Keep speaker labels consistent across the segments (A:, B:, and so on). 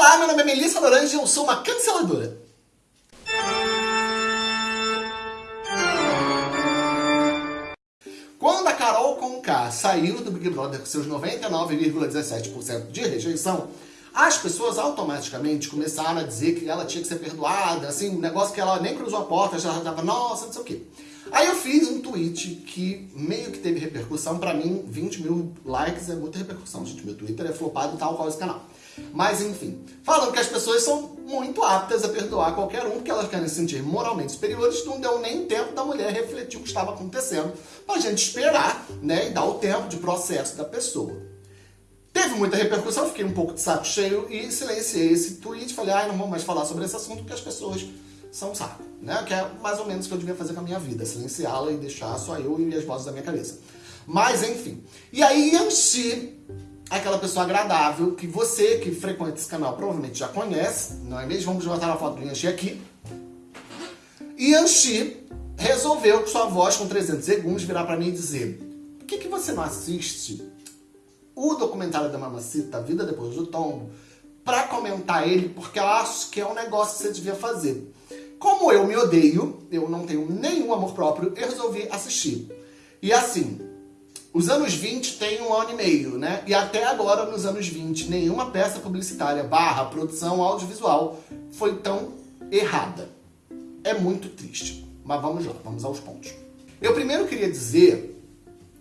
A: Olá, meu nome é Melissa Lorange e eu sou uma canceladora. Quando a Carol Conká saiu do Big Brother com seus 99,17% de rejeição, as pessoas automaticamente começaram a dizer que ela tinha que ser perdoada, assim, um negócio que ela nem cruzou a porta, já tava, nossa, não sei o quê. Aí eu fiz um tweet que meio que teve repercussão, pra mim 20 mil likes é muita repercussão, gente, meu Twitter é flopado tal qual esse canal. Mas enfim, falando que as pessoas são muito aptas a perdoar qualquer um, porque elas querem se sentir moralmente superiores, não deu nem tempo da mulher refletir o que estava acontecendo, pra gente esperar, né, e dar o tempo de processo da pessoa. Teve muita repercussão, fiquei um pouco de saco cheio e silenciei esse tweet. Falei, ai, não vou mais falar sobre esse assunto porque as pessoas são saco, né? Que é mais ou menos o que eu devia fazer com a minha vida, silenciá-la e deixar só eu e as vozes da minha cabeça. Mas, enfim. E aí enchi aquela pessoa agradável que você que frequenta esse canal provavelmente já conhece, não é mesmo? Vamos botar a foto do Yanxi aqui. Yanxi resolveu com sua voz com 300 segundos virar pra mim e dizer por que, que você não assiste o documentário da Mamacita, Vida Depois do Tombo, pra comentar ele, porque eu acho que é um negócio que você devia fazer. Como eu me odeio, eu não tenho nenhum amor próprio, eu resolvi assistir. E assim, os anos 20 tem um ano e meio, né? E até agora, nos anos 20, nenhuma peça publicitária barra produção audiovisual foi tão errada. É muito triste. Mas vamos lá, vamos aos pontos. Eu primeiro queria dizer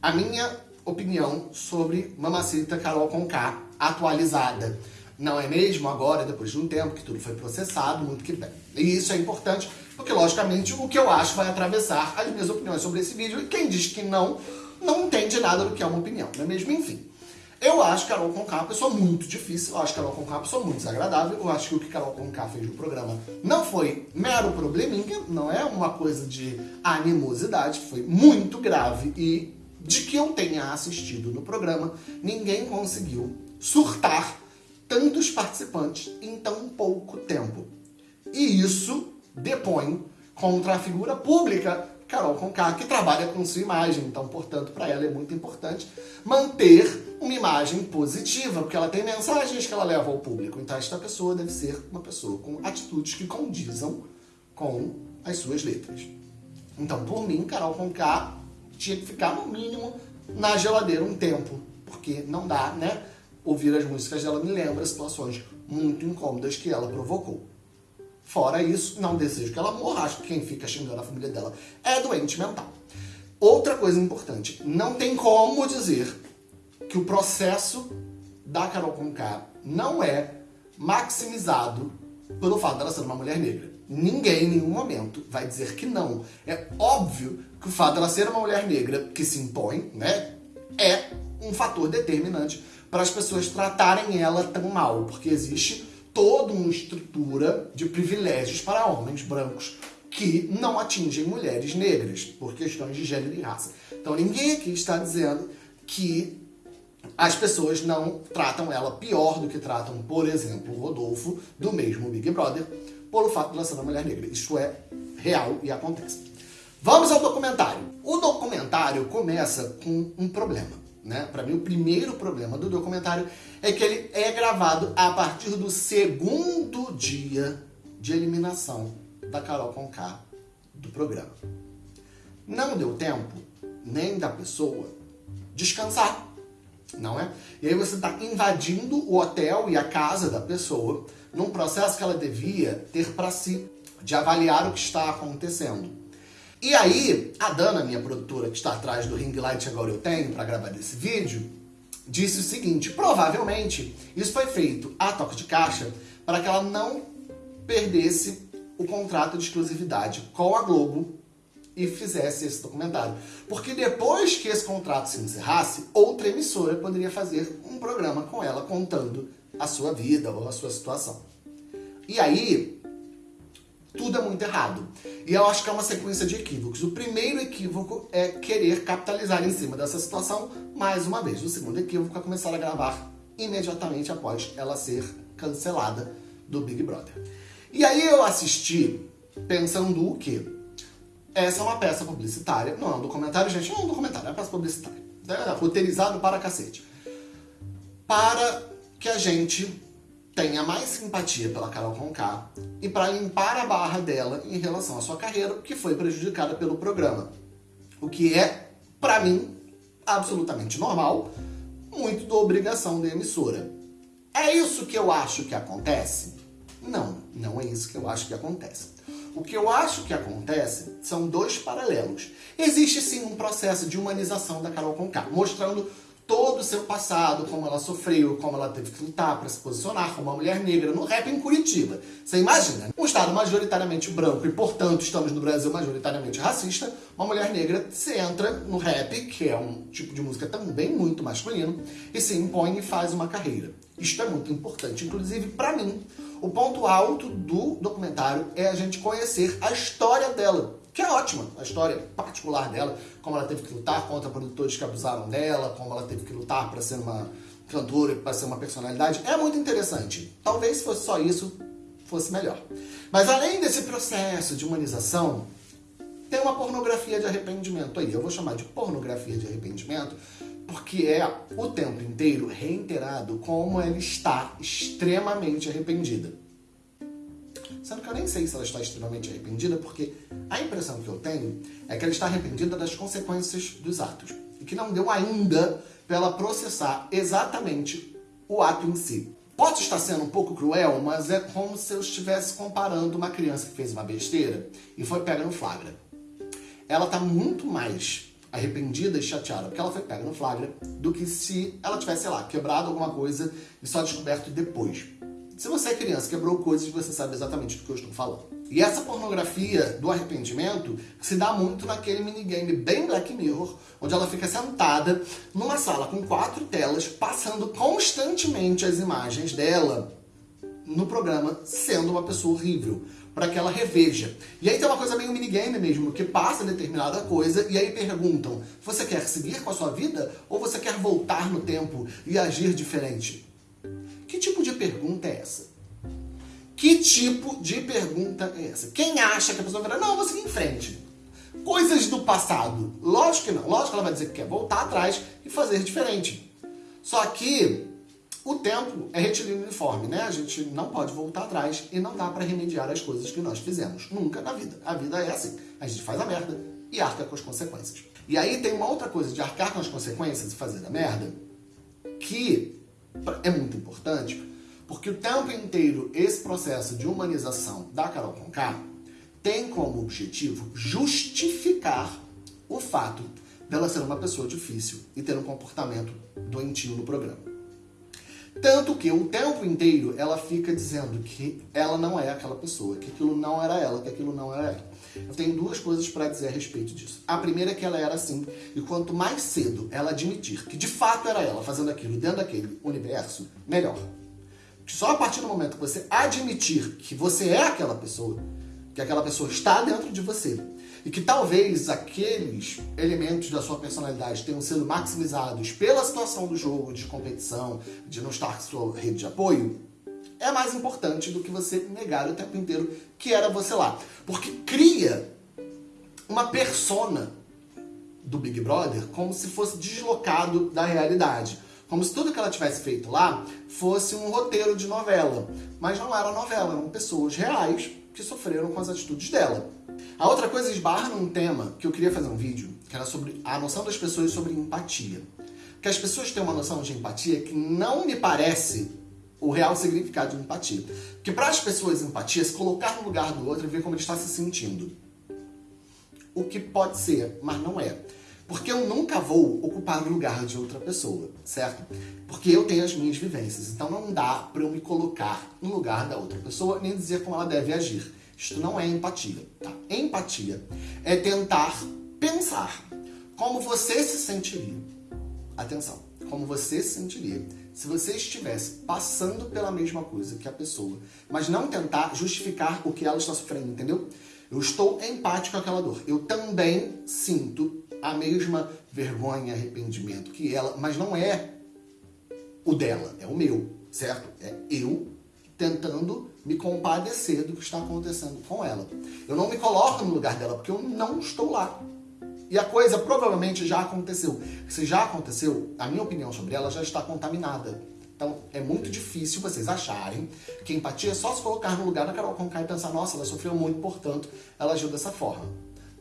A: a minha opinião sobre Mamacita Carol Conká atualizada. Não é mesmo? Agora, depois de um tempo que tudo foi processado, muito que bem. E isso é importante, porque logicamente o que eu acho vai atravessar as minhas opiniões sobre esse vídeo, e quem diz que não, não entende nada do que é uma opinião, não é mesmo? Enfim. Eu acho Carol Conká uma pessoa muito difícil, eu acho Carol Conká uma pessoa muito desagradável, eu acho que o que Carol Conká fez no programa não foi mero probleminha, não é uma coisa de animosidade, foi muito grave e de que eu tenha assistido no programa, ninguém conseguiu surtar tantos participantes em tão pouco tempo. E isso depõe contra a figura pública Carol Conká, que trabalha com sua imagem. Então, portanto, para ela é muito importante manter uma imagem positiva, porque ela tem mensagens que ela leva ao público. Então, esta pessoa deve ser uma pessoa com atitudes que condizam com as suas letras. Então, por mim, Carol Conká tinha que ficar no mínimo na geladeira um tempo, porque não dá, né? Ouvir as músicas dela me lembra situações muito incômodas que ela provocou. Fora isso, não desejo que ela morra, acho que quem fica xingando a família dela é doente mental. Outra coisa importante, não tem como dizer que o processo da Carol Conká não é maximizado pelo fato dela ser uma mulher negra. Ninguém, em nenhum momento, vai dizer que não. É óbvio que o fato dela ser uma mulher negra que se impõe, né, é um fator determinante para as pessoas tratarem ela tão mal, porque existe toda uma estrutura de privilégios para homens brancos que não atingem mulheres negras, por questões de gênero e raça. Então ninguém aqui está dizendo que as pessoas não tratam ela pior do que tratam, por exemplo, o Rodolfo, do mesmo Big Brother, pelo fato de ela ser uma mulher negra. Isso é real e acontece. Vamos ao documentário. O documentário começa com um problema. Né? Para mim, o primeiro problema do documentário é que ele é gravado a partir do segundo dia de eliminação da Carol Conká do programa. Não deu tempo nem da pessoa descansar, não é? E aí você está invadindo o hotel e a casa da pessoa num processo que ela devia ter para si, de avaliar o que está acontecendo. E aí, a Dana, minha produtora, que está atrás do ring light agora eu tenho para gravar esse vídeo, disse o seguinte, provavelmente isso foi feito a toque de caixa para que ela não perdesse o contrato de exclusividade com a Globo e fizesse esse documentário. Porque depois que esse contrato se encerrasse, outra emissora poderia fazer um programa com ela contando a sua vida ou a sua situação. E aí, tudo é muito errado. E eu acho que é uma sequência de equívocos. O primeiro equívoco é querer capitalizar em cima dessa situação mais uma vez. O segundo equívoco é começar a gravar imediatamente após ela ser cancelada do Big Brother. E aí eu assisti pensando o quê? Essa é uma peça publicitária, não é um documentário, gente, não é um documentário, é uma peça publicitária. É roteirizado para cacete. Para que a gente tenha mais simpatia pela Carol Conká e para limpar a barra dela em relação à sua carreira, que foi prejudicada pelo programa. O que é, para mim, absolutamente normal, muito da obrigação da emissora. É isso que eu acho que acontece? Não, não é isso que eu acho que acontece. O que eu acho que acontece são dois paralelos. Existe sim um processo de humanização da Carol Conká, mostrando todo o seu passado, como ela sofreu, como ela teve que lutar para se posicionar como uma mulher negra no rap em Curitiba. Você imagina, um estado majoritariamente branco e, portanto, estamos no Brasil majoritariamente racista, uma mulher negra se entra no rap, que é um tipo de música também muito masculino, e se impõe e faz uma carreira. Isto é muito importante, inclusive para mim. O ponto alto do documentário é a gente conhecer a história dela, que é ótima, a história particular dela, como ela teve que lutar contra produtores que abusaram dela, como ela teve que lutar para ser uma cantora, para ser uma personalidade, é muito interessante. Talvez se fosse só isso, fosse melhor. Mas além desse processo de humanização, tem uma pornografia de arrependimento aí. Eu vou chamar de pornografia de arrependimento, porque é o tempo inteiro reiterado como ela está extremamente arrependida. Sendo que eu nem sei se ela está extremamente arrependida, porque a impressão que eu tenho é que ela está arrependida das consequências dos atos. E que não deu ainda para ela processar exatamente o ato em si. Pode estar sendo um pouco cruel, mas é como se eu estivesse comparando uma criança que fez uma besteira e foi pega no flagra. Ela está muito mais arrependida e chateada porque ela foi pega no flagra do que se ela tivesse, sei lá, quebrado alguma coisa e só descoberto depois. Se você é criança, quebrou coisas, você sabe exatamente do que eu estou falando. E essa pornografia do arrependimento se dá muito naquele minigame bem Black Mirror, onde ela fica sentada numa sala com quatro telas, passando constantemente as imagens dela no programa, sendo uma pessoa horrível, para que ela reveja. E aí tem uma coisa meio minigame mesmo, que passa determinada coisa e aí perguntam, você quer seguir com a sua vida ou você quer voltar no tempo e agir diferente? Pergunta é essa? Que tipo de pergunta é essa? Quem acha que a pessoa vai não, eu vou seguir em frente. Coisas do passado. Lógico que não. Lógico que ela vai dizer que quer voltar atrás e fazer diferente. Só que o tempo é retilíneo uniforme, né? A gente não pode voltar atrás e não dá para remediar as coisas que nós fizemos. Nunca na vida. A vida é assim. A gente faz a merda e arca com as consequências. E aí tem uma outra coisa de arcar com as consequências e fazer a merda que é muito importante, porque o tempo inteiro esse processo de humanização da Carol Conká tem como objetivo justificar o fato dela ser uma pessoa difícil e ter um comportamento doentio no programa. Tanto que o tempo inteiro ela fica dizendo que ela não é aquela pessoa, que aquilo não era ela, que aquilo não era ela. Eu tenho duas coisas para dizer a respeito disso. A primeira é que ela era assim, e quanto mais cedo ela admitir que de fato era ela fazendo aquilo dentro daquele universo, melhor. Só a partir do momento que você admitir que você é aquela pessoa, que aquela pessoa está dentro de você, e que talvez aqueles elementos da sua personalidade tenham sido maximizados pela situação do jogo, de competição, de não estar com sua rede de apoio, é mais importante do que você negar o tempo inteiro que era você lá. Porque cria uma persona do Big Brother como se fosse deslocado da realidade. Como se tudo que ela tivesse feito lá fosse um roteiro de novela. Mas não era novela, eram pessoas reais que sofreram com as atitudes dela. A outra coisa esbarra num tema que eu queria fazer um vídeo, que era sobre a noção das pessoas sobre empatia. Que as pessoas têm uma noção de empatia que não me parece o real significado de empatia. Porque para as pessoas empatia, se colocar no lugar do outro e ver como ele está se sentindo. O que pode ser, mas não é. Porque eu nunca vou ocupar o lugar de outra pessoa, certo? Porque eu tenho as minhas vivências, então não dá para eu me colocar no lugar da outra pessoa nem dizer como ela deve agir. Isto não é empatia, tá? Empatia é tentar pensar como você se sentiria. Atenção, como você se sentiria se você estivesse passando pela mesma coisa que a pessoa, mas não tentar justificar o que ela está sofrendo, entendeu? Eu estou empático com aquela dor. Eu também sinto a mesma vergonha, arrependimento que ela, mas não é o dela, é o meu, certo? É eu tentando me compadecer do que está acontecendo com ela. Eu não me coloco no lugar dela porque eu não estou lá. E a coisa provavelmente já aconteceu. Se já aconteceu, a minha opinião sobre ela já está contaminada. Então é muito difícil vocês acharem que empatia é só se colocar no lugar da Carol Conká e pensar, nossa, ela sofreu muito, portanto, ela agiu dessa forma.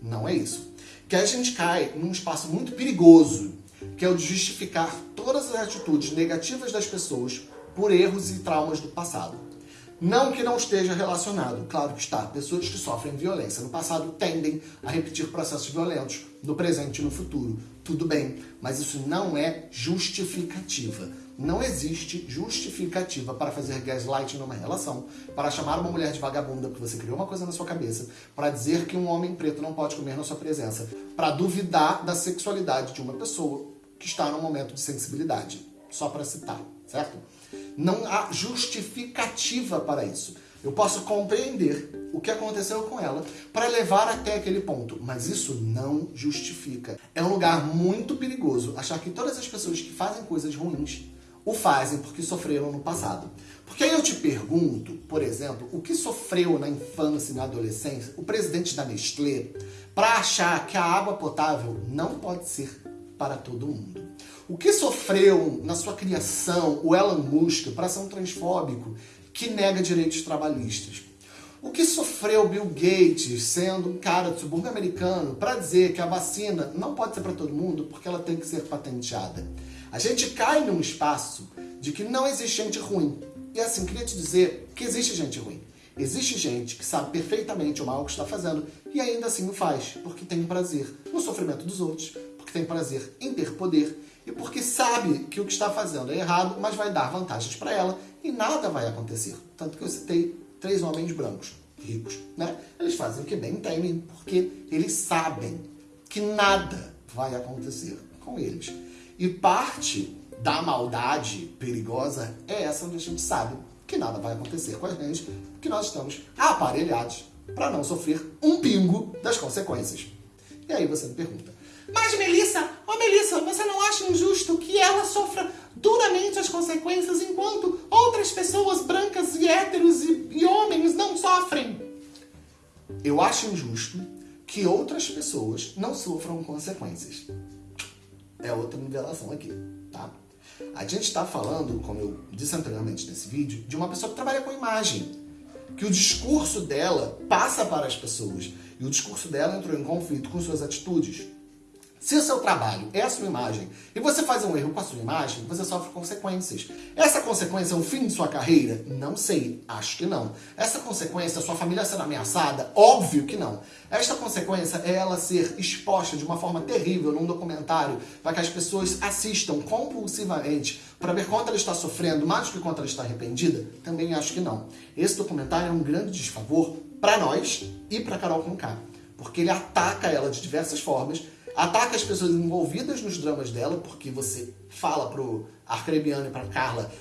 A: Não é isso. Que a gente cai num espaço muito perigoso, que é o de justificar todas as atitudes negativas das pessoas por erros e traumas do passado. Não que não esteja relacionado, claro que está. Pessoas que sofrem violência no passado tendem a repetir processos violentos no presente e no futuro. Tudo bem, mas isso não é justificativa. Não existe justificativa para fazer gaslighting numa relação, para chamar uma mulher de vagabunda porque você criou uma coisa na sua cabeça, para dizer que um homem preto não pode comer na sua presença, para duvidar da sexualidade de uma pessoa que está num momento de sensibilidade. Só para citar, certo? Não há justificativa para isso. Eu posso compreender o que aconteceu com ela para levar até aquele ponto, mas isso não justifica. É um lugar muito perigoso achar que todas as pessoas que fazem coisas ruins o fazem porque sofreram no passado. Porque aí eu te pergunto, por exemplo, o que sofreu na infância e na adolescência o presidente da Nestlé para achar que a água potável não pode ser para todo mundo? O que sofreu na sua criação o Elon Musk para ser um transfóbico que nega direitos trabalhistas? O que sofreu Bill Gates sendo um cara do subúrbio americano para dizer que a vacina não pode ser para todo mundo porque ela tem que ser patenteada? A gente cai num espaço de que não existe gente ruim. E assim, queria te dizer que existe gente ruim. Existe gente que sabe perfeitamente o mal que está fazendo e ainda assim o faz, porque tem prazer no sofrimento dos outros, porque tem prazer em ter poder e porque sabe que o que está fazendo é errado, mas vai dar vantagens para ela e nada vai acontecer. Tanto que eu citei três homens brancos, ricos, né? Eles fazem o que bem temem, porque eles sabem que nada vai acontecer com eles. E parte da maldade perigosa é essa onde a gente sabe que nada vai acontecer com a gente, que nós estamos aparelhados para não sofrer um pingo das consequências. E aí você me pergunta, mas Melissa, oh Melissa, você não acha injusto que ela sofra duramente as consequências enquanto outras pessoas brancas e héteros e, e homens não sofrem? Eu acho injusto que outras pessoas não sofram consequências. É outra nivelação aqui, tá? A gente está falando, como eu disse anteriormente nesse vídeo, de uma pessoa que trabalha com imagem. Que o discurso dela passa para as pessoas. E o discurso dela entrou em conflito com suas atitudes. Se o seu trabalho é a sua imagem e você faz um erro com a sua imagem, você sofre consequências. Essa consequência é o fim de sua carreira? Não sei, acho que não. Essa consequência é sua família sendo ameaçada? Óbvio que não. Esta consequência é ela ser exposta de uma forma terrível num documentário para que as pessoas assistam compulsivamente para ver quanto ela está sofrendo, mais do que quanto ela está arrependida? Também acho que não. Esse documentário é um grande desfavor para nós e para Carol Conká, porque ele ataca ela de diversas formas ataca as pessoas envolvidas nos dramas dela, porque você fala pro Arcrebiano e pra Carla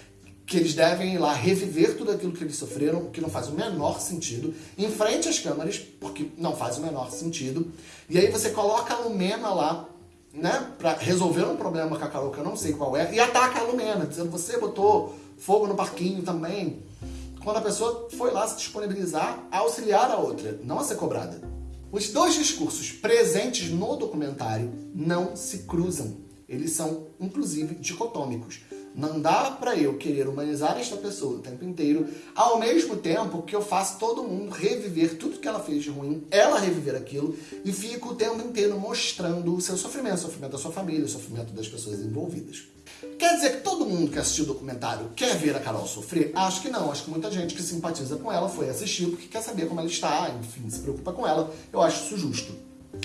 A: que eles devem ir lá reviver tudo aquilo que eles sofreram, que não faz o menor sentido, em frente às câmeras, porque não faz o menor sentido. E aí você coloca a Lumena lá, né, pra resolver um problema com a Carol, que eu não sei qual é, e ataca a Lumena, dizendo, você botou fogo no parquinho também. Quando a pessoa foi lá se disponibilizar a auxiliar a outra, não a ser cobrada. Os dois discursos presentes no documentário não se cruzam. Eles são, inclusive, dicotômicos. Não dá para eu querer humanizar esta pessoa o tempo inteiro, ao mesmo tempo que eu faço todo mundo reviver tudo que ela fez de ruim, ela reviver aquilo, e fico o tempo inteiro mostrando o seu sofrimento, o sofrimento da sua família, o sofrimento das pessoas envolvidas. Quer dizer que todo mundo que assistiu o documentário quer ver a Carol sofrer? Acho que não. Acho que muita gente que simpatiza com ela foi assistir porque quer saber como ela está, enfim, se preocupa com ela. Eu acho isso justo.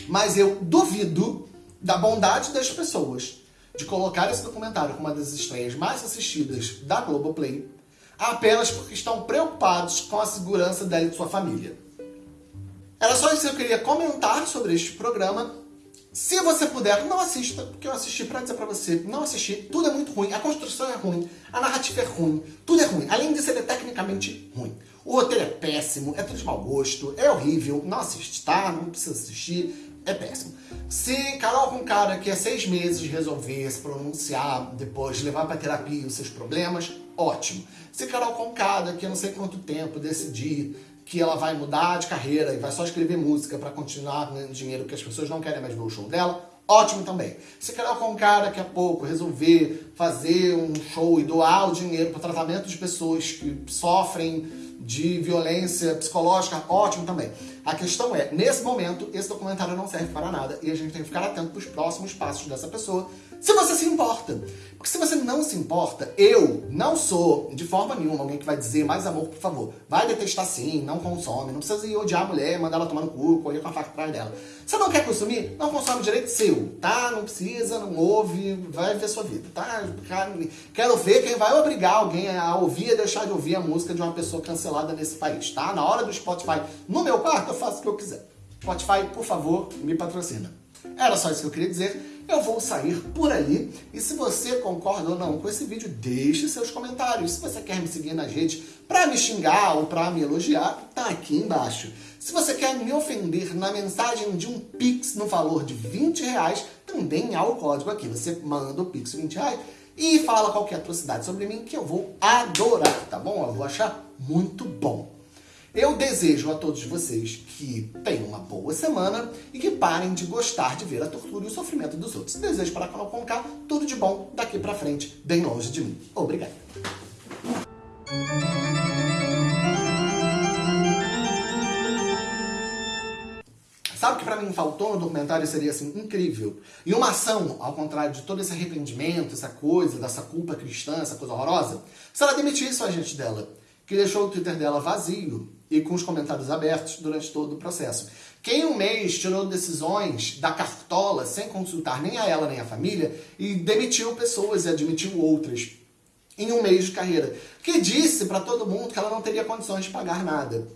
A: Mas eu duvido da bondade das pessoas de colocar esse documentário como uma das estreias mais assistidas da Globoplay apenas porque estão preocupados com a segurança dela e de sua família. Era só isso que eu queria comentar sobre este programa. Se você puder, não assista, porque eu assisti pra dizer pra você, não assisti, tudo é muito ruim, a construção é ruim, a narrativa é ruim, tudo é ruim, além disso ele é tecnicamente ruim. O roteiro é péssimo, é tudo de mau gosto, é horrível, não assiste, tá? Não precisa assistir, é péssimo. Se Carol com cara que é seis meses resolver se pronunciar, depois levar pra terapia os seus problemas, ótimo. Se Carol com cara que eu não sei quanto tempo decidir que ela vai mudar de carreira e vai só escrever música para continuar ganhando dinheiro que as pessoas não querem mais ver o show dela, ótimo também. Se quer com um cara daqui a pouco resolver fazer um show e doar o dinheiro para tratamento de pessoas que sofrem de violência psicológica, ótimo também. A questão é, nesse momento, esse documentário não serve para nada e a gente tem que ficar atento para os próximos passos dessa pessoa, se você se importa. Porque se você não se importa, eu não sou, de forma nenhuma, alguém que vai dizer mais amor, por favor. Vai detestar sim, não consome, não precisa ir odiar a mulher, mandar ela tomar no cu, correr com a faca atrás dela. Você não quer consumir? Não consome direito seu, tá? Não precisa, não ouve, vai ver sua vida, tá? Quero ver quem vai obrigar alguém a ouvir e deixar de ouvir a música de uma pessoa cancelada nesse país, tá? Na hora do Spotify, no meu quarto, eu faço o que eu quiser. Spotify, por favor, me patrocina. Era só isso que eu queria dizer. Eu vou sair por ali. E se você concorda ou não com esse vídeo, deixe seus comentários. Se você quer me seguir nas redes para me xingar ou para me elogiar, tá aqui embaixo. Se você quer me ofender na mensagem de um Pix no valor de 20 reais, também há o código aqui. Você manda o Pix de 20 reais e fala qualquer atrocidade sobre mim que eu vou adorar, tá bom? Eu vou achar muito bom. Eu desejo a todos vocês que tenham uma boa semana e que parem de gostar de ver a tortura e o sofrimento dos outros. Desejo para Carol Conká tudo de bom daqui para frente, bem longe de mim. Obrigado. Faltou no documentário seria assim, incrível? E uma ação, ao contrário de todo esse arrependimento, essa coisa, dessa culpa cristã, essa coisa horrorosa, se ela demitisse o agente dela, que deixou o Twitter dela vazio, e com os comentários abertos durante todo o processo. Quem um mês tirou decisões da cartola sem consultar nem a ela nem a família e demitiu pessoas e admitiu outras em um mês de carreira, que disse para todo mundo que ela não teria condições de pagar nada,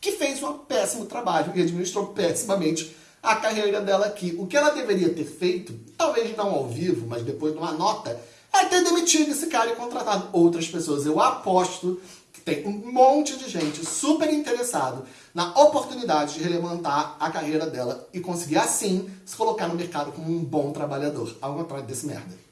A: que fez um péssimo trabalho e administrou pessimamente a carreira dela aqui. O que ela deveria ter feito, talvez não ao vivo, mas depois de uma nota, é ter demitido esse cara e contratado outras pessoas. Eu aposto tem um monte de gente super interessado na oportunidade de relevantar a carreira dela e conseguir assim se colocar no mercado como um bom trabalhador, ao contrário desse merda.